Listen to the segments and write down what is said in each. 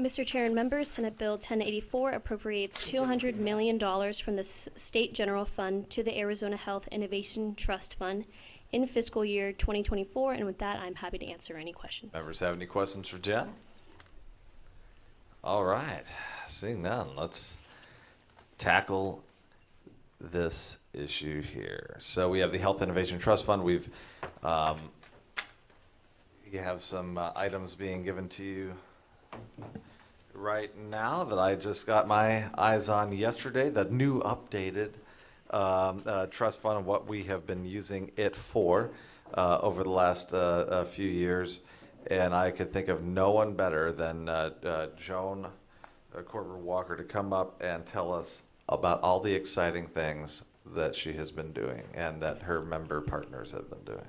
Mr. Chair and members, Senate Bill 1084 appropriates $200 million from the S- State General Fund to the Arizona Health Innovation Trust Fund in fiscal year 2024. And with that, I'm happy to answer any questions. Members have any questions for Jen? All right, seeing none, let's tackle this issue here. So we have the Health Innovation Trust Fund. We've, um, you have some uh, items being given to you right now that I just got my eyes on yesterday, the new updated um, uh, trust fund and what we have been using it for uh, over the last uh, few years. And I could think of no one better than uh, uh, Joan uh, Koerber Walker to come up and tell us about all the exciting things that she has been doing and that her member partners have been doing.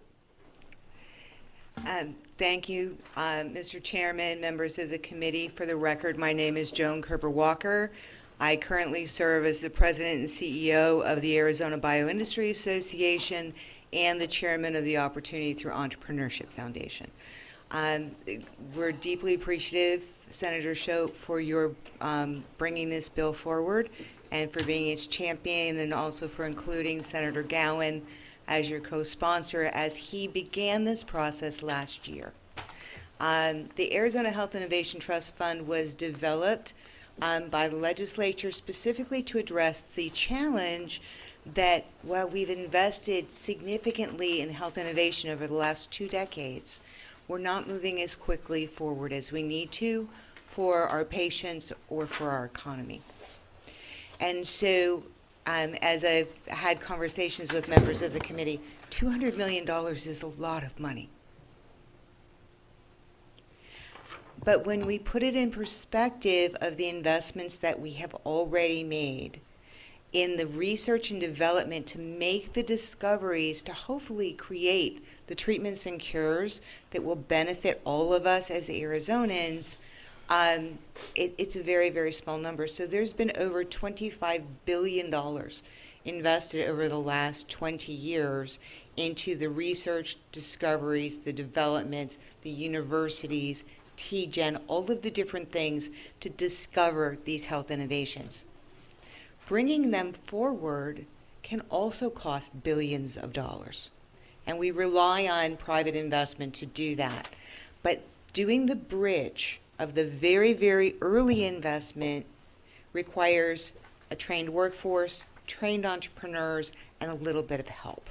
Um, Thank you, um, Mr. Chairman, members of the committee. For the record, my name is Joan Koerber Walker. I currently serve as the president and CEO of the Arizona Bioindustry Association and the chairman of the Opportunity Through Entrepreneurship Foundation. Um, We're deeply appreciative, Senator Shope, for your um, bringing this bill forward and for being its champion and also for including Senator Gowan as your co-sponsor as he began this process last year. Um, the Arizona Health Innovation Trust Fund was developed um, by the legislature specifically to address the challenge that while we've invested significantly in health innovation over the last two decades, we're not moving as quickly forward as we need to for our patients or for our economy. And so, um, as I've had conversations with members of the committee, $200 million is a lot of money. But when we put it in perspective of the investments that we have already made in the research and development to make the discoveries to hopefully create the treatments and cures that will benefit all of us as Arizonans, um, it, it's a very, very small number. So there's been over $25 billion invested over the last 20 years into the research, discoveries, the developments, the universities, TGen, all of the different things to discover these health innovations. Bringing them forward can also cost billions of dollars. And we rely on private investment to do that. But doing the bridge of the very, very early investment requires a trained workforce, trained entrepreneurs, and a little bit of help.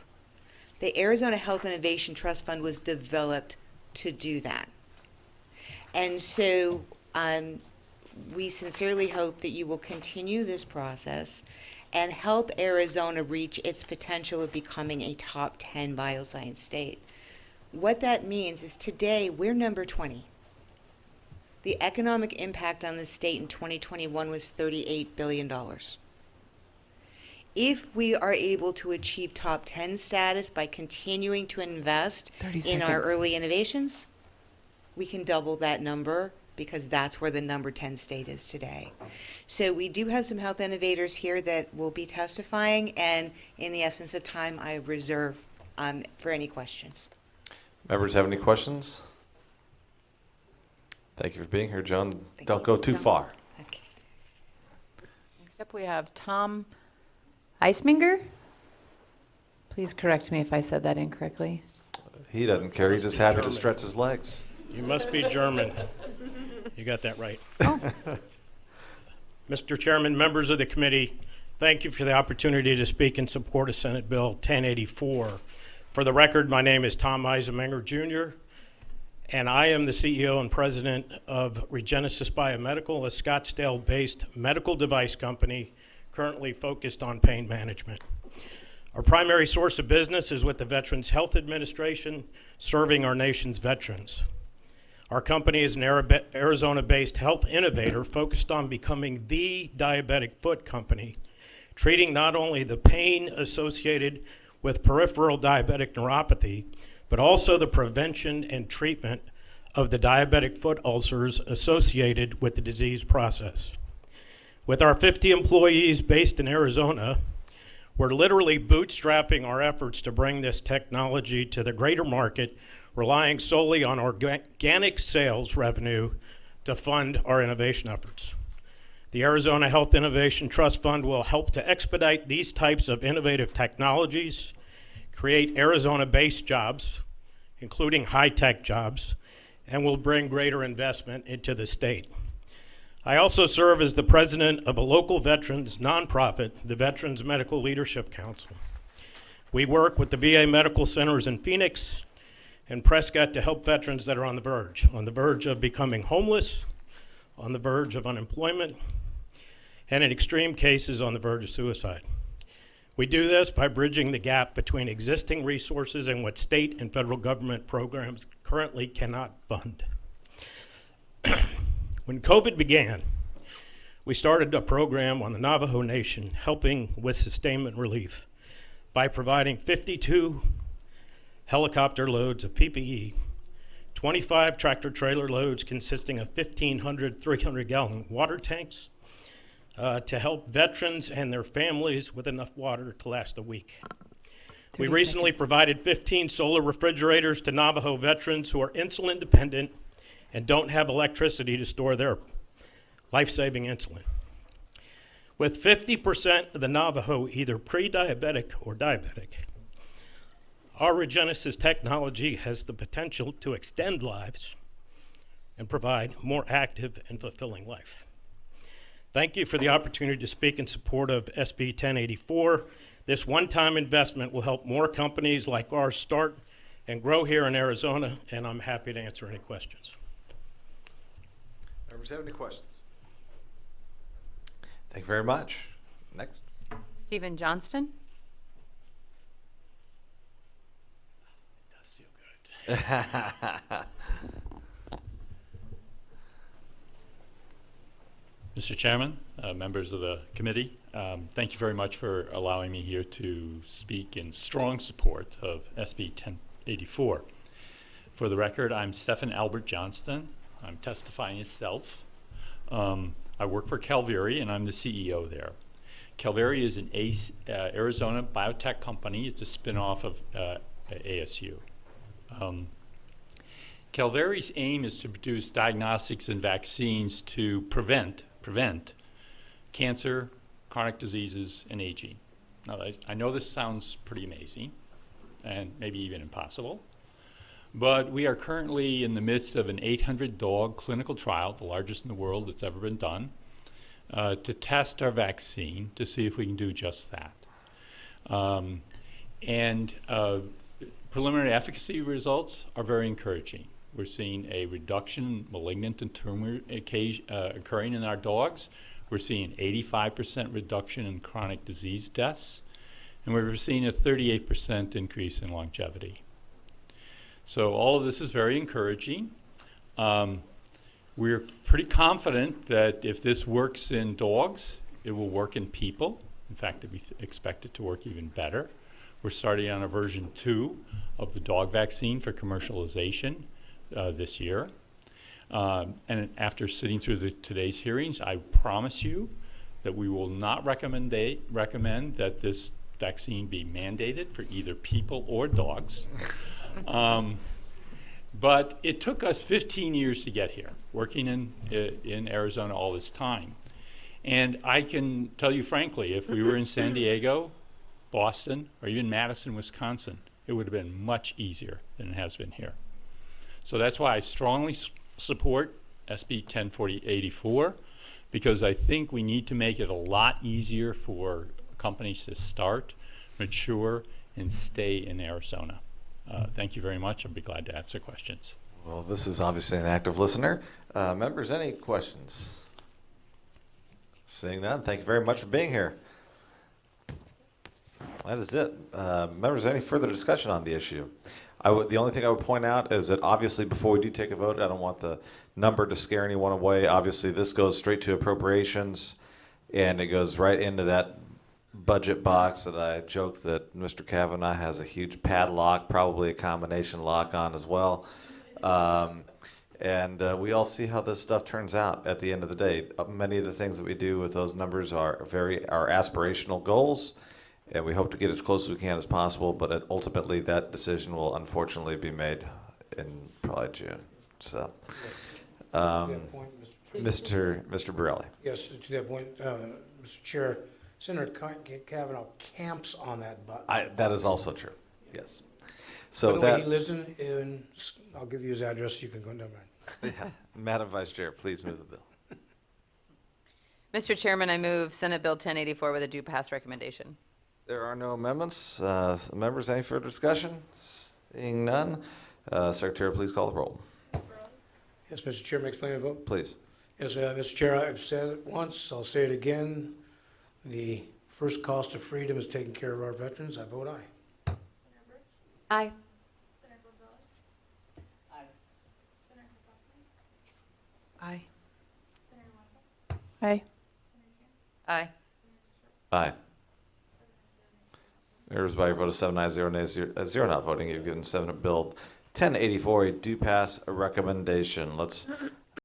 The Arizona Health Innovation Trust Fund was developed to do that. And so um, we sincerely hope that you will continue this process and help Arizona reach its potential of becoming a top 10 bioscience state. What that means is today we're number 20. The economic impact on the state in 2021 was $38 billion. If we are able to achieve top 10 status by continuing to invest 30 in our early innovations, we can double that number because that's where the number 10 state is today. So we do have some health innovators here that will be testifying, and in the essence of time, I reserve um, for any questions. Members have any questions? Thank you for being here, John. Thank Don't you. go too No. far. Okay. Next up, we have Tom Eisminger. Please correct me if I said that incorrectly. He doesn't care. He's just happy to stretch his legs. You must be German. You got that right. Oh. Mr. Chairman, members of the committee, thank you for the opportunity to speak in support of Senate Bill 1084. For the record, my name is Tom Eisenmenger Jr., and I am the CEO and president of Regenesis Biomedical, a Scottsdale-based medical device company currently focused on pain management. Our primary source of business is with the Veterans Health Administration, serving our nation's veterans. Our company is an Arizona-based health innovator focused on becoming the diabetic foot company, treating not only the pain associated with peripheral diabetic neuropathy, but also the prevention and treatment of the diabetic foot ulcers associated with the disease process. With our 50 employees based in Arizona, we're literally bootstrapping our efforts to bring this technology to the greater market, relying solely on organic sales revenue to fund our innovation efforts. The Arizona Health Innovation Trust Fund will help to expedite these types of innovative technologies, create Arizona-based jobs, including high-tech jobs, and will bring greater investment into the state. I also serve as the president of a local veterans nonprofit, the Veterans Medical Leadership Council. We work with the VA medical centers in Phoenix and Prescott to help veterans that are on the verge, on the verge of becoming homeless, on the verge of unemployment, and in extreme cases on the verge of suicide. We do this by bridging the gap between existing resources and what state and federal government programs currently cannot fund. when COVID began, we started a program on the Navajo Nation helping with sustainment relief by providing 52 helicopter loads of PPE, 25 tractor trailer loads consisting of 1,500 300 gallon water tanks uh, to help veterans and their families with enough water to last a week. We recently seconds. provided 15 solar refrigerators to Navajo veterans who are insulin dependent and don't have electricity to store their life saving insulin. With 50% of the Navajo either pre diabetic or diabetic, our Regenesis technology has the potential to extend lives and provide more active and fulfilling life. Thank you for the opportunity to speak in support of SB 1084. This one-time investment will help more companies like ours start and grow here in Arizona, and I'm happy to answer any questions. Members have any questions? Thank you very much. Next. Stephen Johnston? It does feel good. Mr. Chairman, uh, members of the committee, um, thank you very much for allowing me here to speak in strong support of SB 1084. For the record, I'm Stephen Albert Johnston. I'm testifying as self. Um, I work for Calviri and I'm the CEO there. Calviri is an ACE, uh, Arizona biotech company. It's a spinoff of uh, ASU. Um, Calviri's aim is to produce diagnostics and vaccines to prevent prevent cancer, chronic diseases, and aging. Now, I, I know this sounds pretty amazing, and maybe even impossible, but we are currently in the midst of an 800 dog clinical trial, the largest in the world that's ever been done, uh, to test our vaccine to see if we can do just that. Um, and uh, preliminary efficacy results are very encouraging. We're seeing a reduction in malignant and tumor occasion, uh, occurring in our dogs. We're seeing 85% reduction in chronic disease deaths. And we're seeing a 38% increase in longevity. So all of this is very encouraging. Um, we're pretty confident that if this works in dogs, it will work in people. In fact, we expect it to work even better. We're starting on a version two of the dog vaccine for commercialization uh, this year. Um, and after sitting through the, today's hearings, I promise you that we will not recommend, recommend that this vaccine be mandated for either people or dogs. um, but it took us 15 years to get here, working in, in Arizona all this time. And I can tell you frankly, if we were in San Diego, Boston, or even Madison, Wisconsin, it would have been much easier than it has been here. So that's why I strongly support SB 104084 because I think we need to make it a lot easier for companies to start, mature, and stay in Arizona. Uh, thank you very much. I'll be glad to answer questions. Well, this is obviously an active listener. Uh, members, any questions? Seeing none, thank you very much for being here. That is it. Uh, members, any further discussion on the issue? I would, the only thing I would point out is that obviously before we do take a vote, I don't want the number to scare anyone away. Obviously, this goes straight to appropriations, and it goes right into that budget box that I joked that Mr. Kavanagh has a huge padlock, probably a combination lock on as well. Um, and uh, we all see how this stuff turns out at the end of the day. Many of the things that we do with those numbers are very are aspirational goals, and we hope to get as close as we can as possible. But it- ultimately, that decision will unfortunately be made in probably June. So, um, point Mr. Mr. Borrelli. Yes, to that point, uh, Mr. Chair, Senator Kavanagh camps on that button. I, that is also true. Yes. By So the way, he lives in, in, I'll give you his address, you can go down there. yeah. Madam Vice Chair, please move the bill. Mr. Chairman, I move Senate Bill 1084 with a due pass recommendation. There are no amendments. Uh, members, any further discussion? Seeing none, uh, Secretary, please call the roll. Yes, Mr. Chair, may I explain the vote? Please. Yes, uh, Mr. Chair, I've said it once, I'll say it again. The first cost of freedom is taking care of our veterans. I vote aye. Aye. Aye. Aye. Aye. Aye. Members, by your vote of seven ayes, zero nays, zero, uh, zero not voting, you've given Senate Bill 1084 a do pass a recommendation. Let's